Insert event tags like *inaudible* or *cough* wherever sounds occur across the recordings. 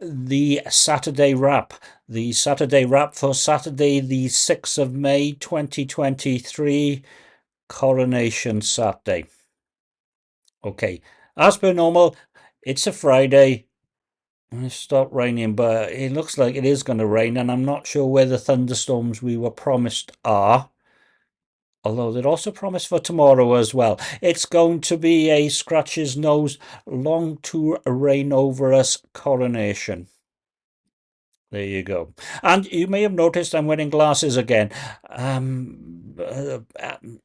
the Saturday wrap. The Saturday wrap for Saturday, the 6th of May 2023, Coronation Saturday. Okay, as per normal, it's a Friday. It stopped raining, but it looks like it is going to rain, and I'm not sure where the thunderstorms we were promised are although they're also promised for tomorrow as well. It's going to be a scratch his nose, long to reign over us coronation. There you go. And you may have noticed I'm wearing glasses again. Um, uh,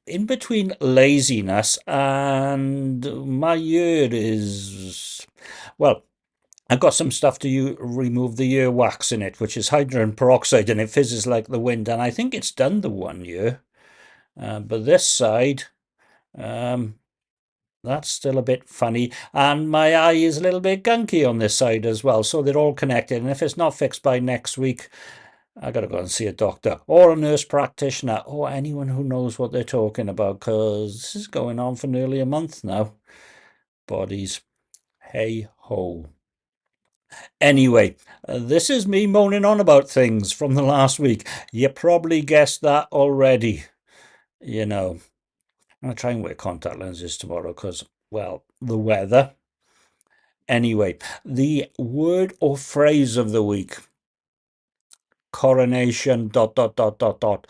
in between laziness and my ear is, well, I've got some stuff to you, remove the ear wax in it, which is hydrogen peroxide, and it fizzes like the wind. And I think it's done the one year. Uh, but this side, um, that's still a bit funny. And my eye is a little bit gunky on this side as well. So they're all connected. And if it's not fixed by next week, I got to go and see a doctor or a nurse practitioner or anyone who knows what they're talking about because this is going on for nearly a month now. Bodies. Hey ho. Anyway, this is me moaning on about things from the last week. You probably guessed that already you know, I'm going to try and wear contact lenses tomorrow because, well, the weather. Anyway, the word or phrase of the week coronation, dot, dot, dot, dot, dot.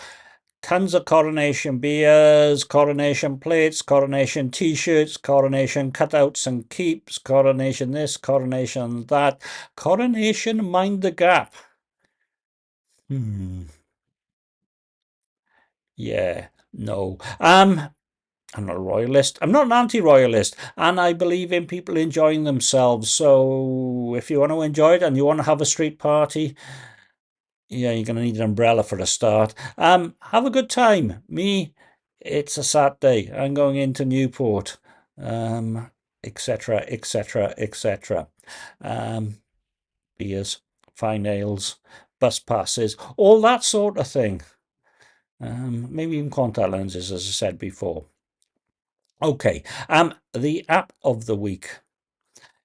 Tons of coronation beers, coronation plates, coronation t shirts, coronation cutouts and keeps, coronation this, coronation that, coronation mind the gap. Hmm. Yeah, no. Um, I'm not a royalist. I'm not an anti-royalist, and I believe in people enjoying themselves. So if you want to enjoy it and you want to have a street party, yeah, you're going to need an umbrella for a start. Um, have a good time. Me, it's a Saturday. I'm going into Newport, um, etc., etc., etc. Um, beers, fine ales, bus passes, all that sort of thing. Um, maybe even contact lenses, as I said before. Okay, um, the app of the week.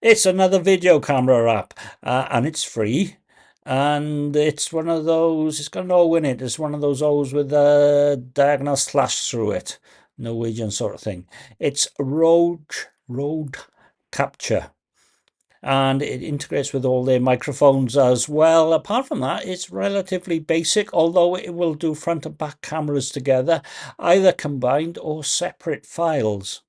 It's another video camera app, uh, and it's free. And it's one of those, it's got an O in it. It's one of those O's with a diagonal slash through it. Norwegian sort of thing. It's Rode, Rode Capture and it integrates with all their microphones as well. Apart from that, it's relatively basic, although it will do front and back cameras together, either combined or separate files.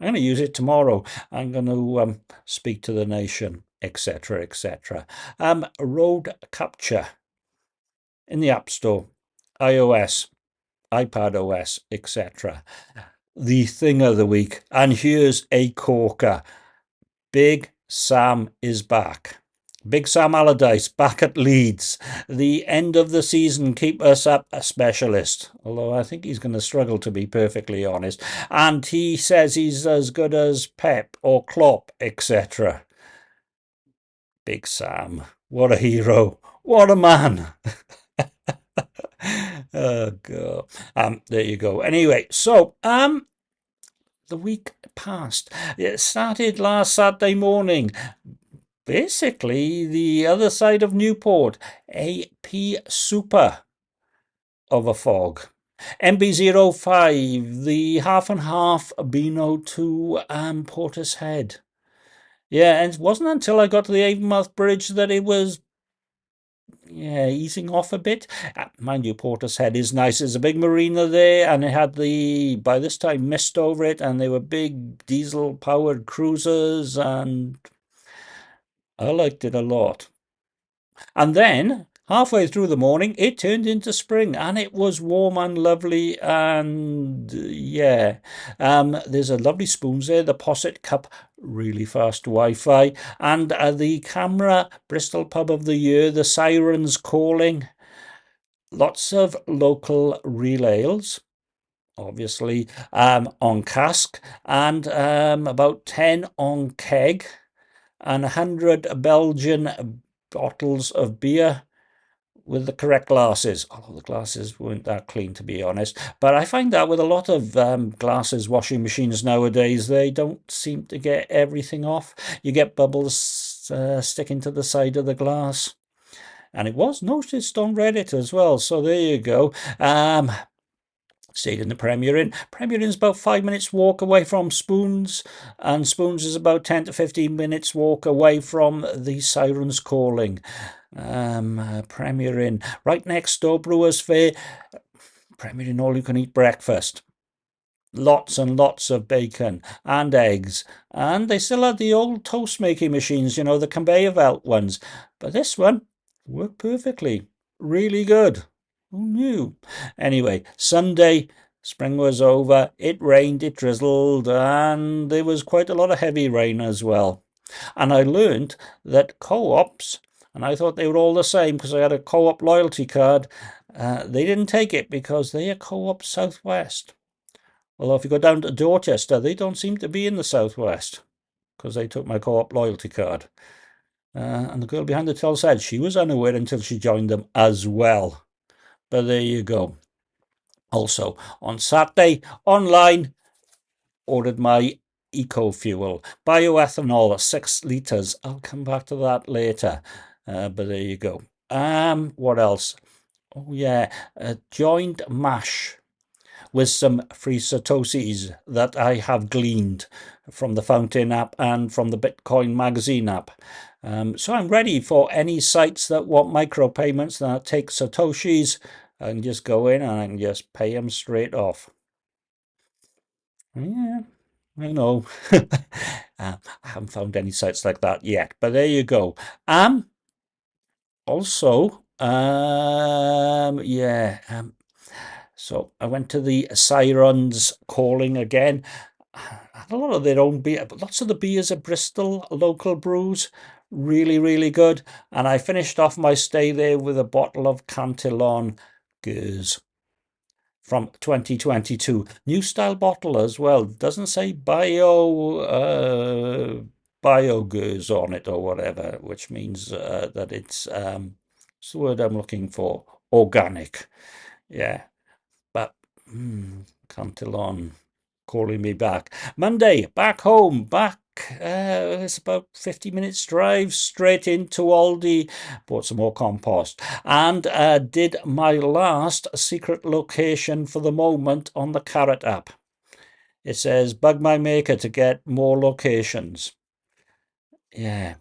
I'm going to use it tomorrow. I'm going to um, speak to the nation, etc., etc. Um, Rode Capture in the App Store, iOS, iPad OS, etc. The thing of the week, and here's a corker. Big Sam is back. Big Sam Allardyce back at Leeds. The end of the season keep us up a specialist, although I think he's going to struggle to be perfectly honest. And he says he's as good as Pep or Klopp, etc. Big Sam, what a hero. What a man. *laughs* oh god. Um there you go. Anyway, so um the week passed. It started last Saturday morning. Basically, the other side of Newport, a P super of a fog. MB05, the half and half Beano to um, Portishead. Yeah, and it wasn't until I got to the Avonmouth Bridge that it was yeah, easing off a bit. Uh, mind you, Portishead is nice. There's a big marina there, and it had the, by this time, mist over it, and they were big diesel powered cruisers, and I liked it a lot. And then halfway through the morning, it turned into spring and it was warm and lovely. And yeah, um, there's a lovely spoons there, the Posset Cup, really fast Wi Fi, and uh, the CAMRA, Bristol Pub of the Year, the Sirens Calling, lots of local relays. Obviously, um, on cask, and um, about 10 on keg, and 100 Belgian bottles of beer with the correct glasses. Although the glasses weren't that clean, to be honest. But I find that with a lot of um, glasses washing machines nowadays, they don't seem to get everything off. You get bubbles uh, sticking to the side of the glass. And it was noticed on Reddit as well. So there you go. Um, stayed in the Premier Inn. Premier Inn's about five minutes walk away from Spoons, and Spoons is about 10 to 15 minutes walk away from the Sirens Calling. Um, uh, Premier Inn, right next door, Brewers Fayre. Premier Inn, all you can eat breakfast. Lots and lots of bacon and eggs. And they still had the old toast making machines, you know, the conveyor belt ones. But this one worked perfectly. Really good. Who knew? Anyway, Sunday, spring was over. It rained, it drizzled, and there was quite a lot of heavy rain as well. And I learned that co ops, and I thought they were all the same because I had a co op loyalty card, uh, they didn't take it because they are co op Southwest. Although if you go down to Dorchester, they don't seem to be in the Southwest because they took my co op loyalty card. Uh, and the girl behind the till said she was unaware until she joined them as well. But there you go. Also, on Saturday, online, ordered my eco fuel, bioethanol, six litres. I'll come back to that later. Uh, but there you go. Um, what else? Oh yeah, a joined mash with some free satoshis that I have gleaned from the Fountain app and from the Bitcoin magazine app. Um, so I'm ready for any sites that want micropayments that take Satoshis. and just go in and I just pay them straight off. Yeah, I know. uh, *laughs* I haven't found any sites like that yet, but there you go. Um, also, um, yeah, um, so I went to the Sirens calling again. *sighs* Had a lot of their own beer, but lots of the beers are Bristol local brews really, really good. And I finished off my stay there with a bottle of Cantillon Gueuze from 2022. New style bottle as well. Doesn't say bio uh, bio Gueuze on it or whatever, which means uh, that it's um, the word I'm looking for? Organic. Yeah. But mm, Cantillon calling me back. Monday, back home, back uh, it's about 50 minutes drive straight into Aldi. Bought some more compost and uh, did my last secret location for the moment on the Carrot app. It says bug my maker to get more locations. Yeah.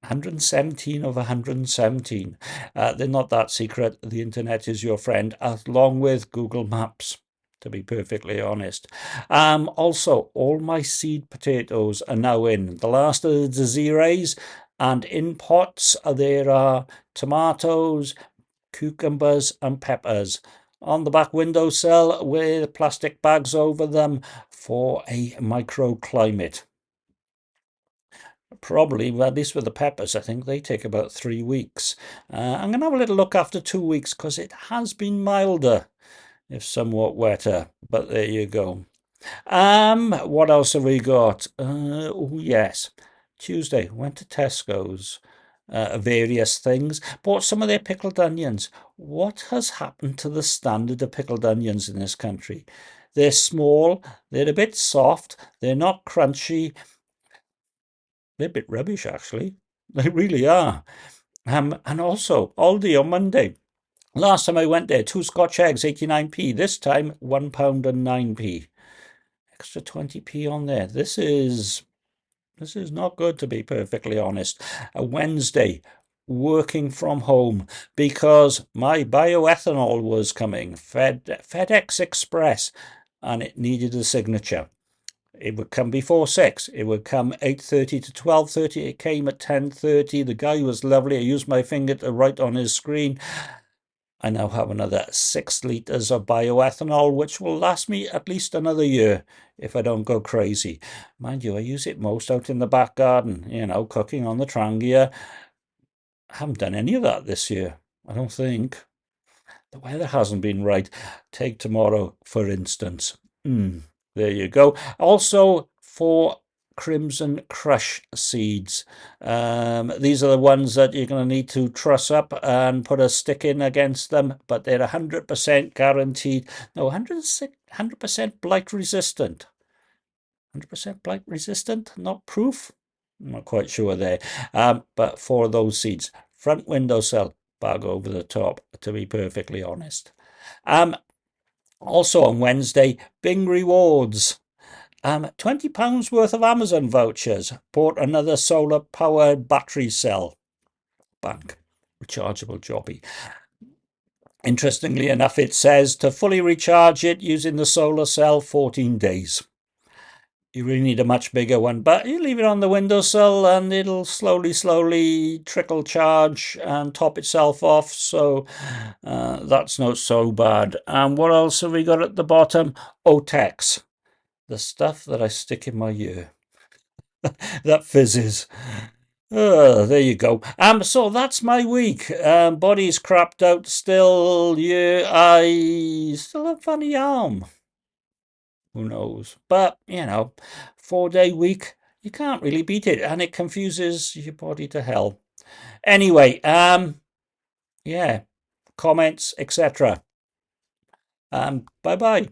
117 of 117. Uh, they're not that secret. The internet is your friend, along with Google Maps to be perfectly honest. Um, also, all my seed potatoes are now in. The last of the Desirees and in pots there are tomatoes, cucumbers and peppers on the back windowsill with plastic bags over them for a microclimate. Probably, well, at least with the peppers, I think they take about three weeks. Uh, I'm going to have a little look after two weeks because it has been milder if somewhat wetter. But there you go. Um, what else have we got? Uh, oh yes, Tuesday went to Tesco's. Uh, various things. Bought some of their pickled onions. What has happened to the standard of pickled onions in this country? They're small. They're a bit soft. They're not crunchy. They're a bit rubbish, actually. *laughs* They really are. Um, and also, Aldi on Monday Last time I went there, two Scotch eggs, 89p. This time, one pound and 9p. Extra 20p on there. This is this is not good to be perfectly honest. A Wednesday, working from home because my bioethanol was coming, Fed, FedEx Express, and it needed a signature. It would come before six. It would come 8.30 to 12.30. It came at 10.30. The guy was lovely. I used my finger to write on his screen I now have another six litres of bioethanol, which will last me at least another year if I don't go crazy. Mind you, I use it most out in the back garden, you know, cooking on the Trangia. I haven't done any of that this year, I don't think. The weather hasn't been right. Take tomorrow, for instance. Mm, there you go. Also, for Crimson Crush seeds. Um, these are the ones that you're going to need to truss up and put a stick in against them, but they're 100% guaranteed. No, 100% blight resistant. 100% blight resistant, not proof. I'm not quite sure there. Um, but for those seeds, front windowsill, bag over the top, to be perfectly honest. Um, also on Wednesday, Bing Rewards. Um, £20 worth of Amazon vouchers. Bought another solar powered battery cell. Bank. Rechargeable jobby. Interestingly enough, it says to fully recharge it using the solar cell 14 days. You really need a much bigger one, but you leave it on the windowsill and it'll slowly, slowly trickle charge and top itself off. So uh, that's not so bad. And what else have we got at the bottom? Otex the stuff that I stick in my ear. *laughs* that fizzes. There you go. Um, so that's my week. Um, body's crapped out still. Yeah, I still have funny arm. Who knows? But you know, four day week, you can't really beat it, and it confuses your body to hell. Anyway, um, yeah, comments, etc. Um, bye bye.